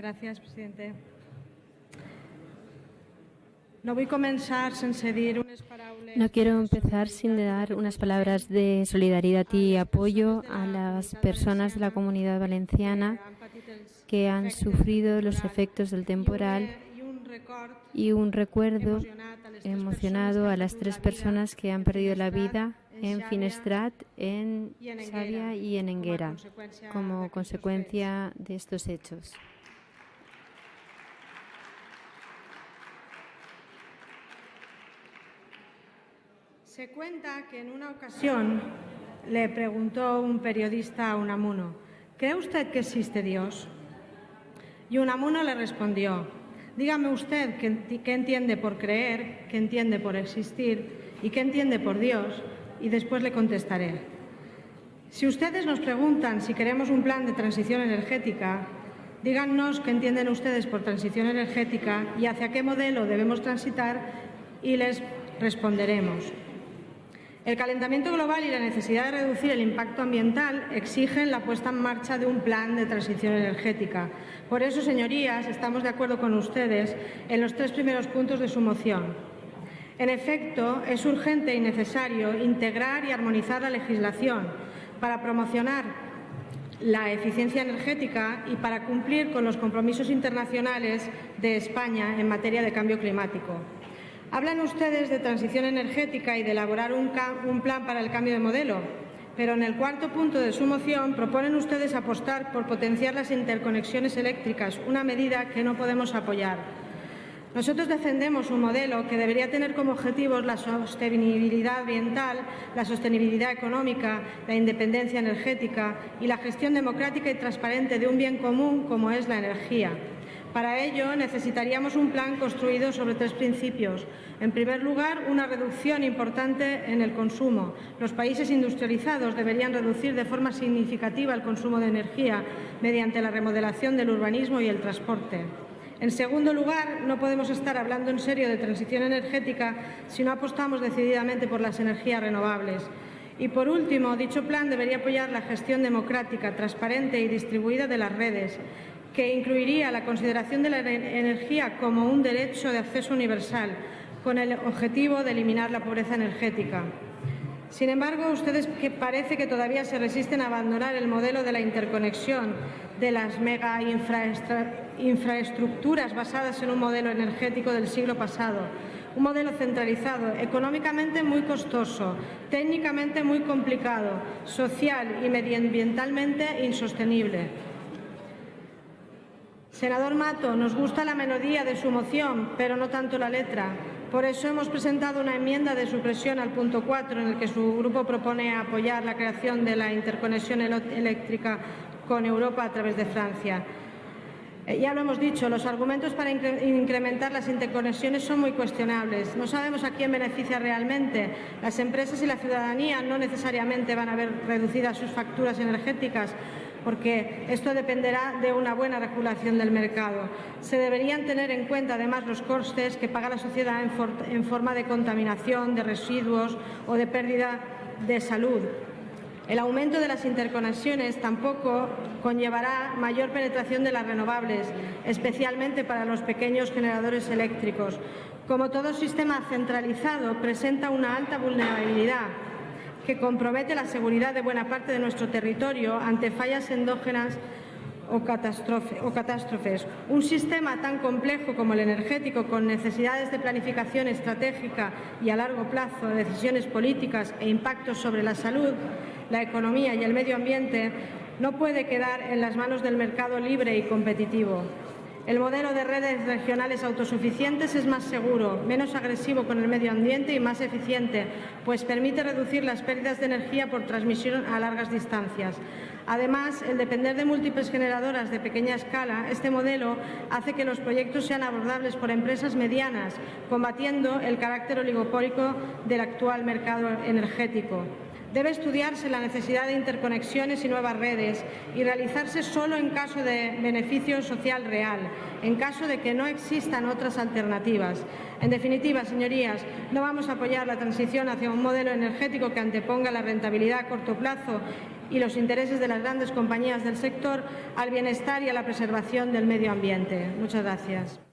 Gràcies, presidente. No vull començar sense dir unes paraules... No quiero empezar sin dar unas palabras de solidaridad y apoyo a las personas de la comunidad valenciana que han sufrido los efectos del temporal y un recuerdo emocionado a las tres personas que han perdido la vida en Finestrat, en Xàbia y en Enguera como consecuencia de estos hechos. Se cuenta que en una ocasión le preguntó un periodista a Unamuno, ¿cree usted que existe Dios? Y Unamuno le respondió, dígame usted qué, entiende por creer, qué entiende por existir y qué entiende por Dios, y después le contestaré. Si ustedes nos preguntan si queremos un plan de transición energética, díganos qué entienden ustedes por transición energética y hacia qué modelo debemos transitar y les responderemos. El calentamiento global y la necesidad de reducir el impacto ambiental exigen la puesta en marcha de un plan de transición energética. Por eso, señorías, estamos de acuerdo con ustedes en los tres primeros puntos de su moción. En efecto, es urgente y necesario integrar y armonizar la legislación para promocionar la eficiencia energética y para cumplir con los compromisos internacionales de España en materia de cambio climático. Hablan ustedes de transición energética y de elaborar un, plan para el cambio de modelo, pero en el cuarto punto de su moción proponen ustedes apostar por potenciar las interconexiones eléctricas, una medida que no podemos apoyar. Nosotros defendemos un modelo que debería tener como objetivos la sostenibilidad ambiental, la sostenibilidad económica, la independencia energética y la gestión democrática y transparente de un bien común como es la energía. Para ello necesitaríamos un plan construido sobre tres principios. En primer lugar, una reducción importante en el consumo. Los países industrializados deberían reducir de forma significativa el consumo de energía mediante la remodelación del urbanismo y el transporte. En segundo lugar, no podemos estar hablando en serio de transición energética si no apostamos decididamente por las energías renovables. Y por último, dicho plan debería apoyar la gestión democrática, transparente y distribuida de las redes que incluiría la consideración de la energía como un derecho de acceso universal, con el objetivo de eliminar la pobreza energética. Sin embargo, ustedes parece que todavía se resisten a abandonar el modelo de la interconexión de las mega infraestructuras basadas en un modelo energético del siglo pasado, un modelo centralizado, económicamente muy costoso, técnicamente muy complicado, social y medioambientalmente insostenible. Senador Mato, nos gusta la melodía de su moción, pero no tanto la letra. Por eso hemos presentado una enmienda de supresión al punto 4, en el que su grupo propone apoyar la creación de la interconexión eléctrica con Europa a través de Francia. Eh, ya lo hemos dicho, los argumentos para incrementar las interconexiones son muy cuestionables. No sabemos a quién beneficia realmente. Las empresas y la ciudadanía no necesariamente van a ver reducidas sus facturas energéticas porque esto dependerá de una buena regulación del mercado. Se deberían tener en cuenta además los costes que paga la sociedad en, forma de contaminación, de residuos o de pérdida de salud. El aumento de las interconexiones tampoco conllevará mayor penetración de las renovables, especialmente para los pequeños generadores eléctricos. Como todo sistema centralizado, presenta una alta vulnerabilidad que compromete la seguridad de buena parte de nuestro territorio ante fallas endógenas o, catástrofes. Un sistema tan complejo como el energético, con necesidades de planificación estratégica y a largo plazo, decisiones políticas e impactos sobre la salud, la economía y el medio ambiente, no puede quedar en las manos del mercado libre y competitivo. El modelo de redes regionales autosuficientes es más seguro, menos agresivo con el medio ambiente y más eficiente, pues permite reducir las pérdidas de energía por transmisión a largas distancias. Además, el depender de múltiples generadoras de pequeña escala, este modelo hace que los proyectos sean abordables por empresas medianas, combatiendo el carácter oligopólico del actual mercado energético. Debe estudiarse la necesidad de interconexiones y nuevas redes y realizarse solo en caso de beneficio social real, en caso de que no existan otras alternativas. En definitiva, señorías, no vamos a apoyar la transición hacia un modelo energético que anteponga la rentabilidad a corto plazo y los intereses de las grandes compañías del sector al bienestar y a la preservación del medio ambiente. Muchas gracias.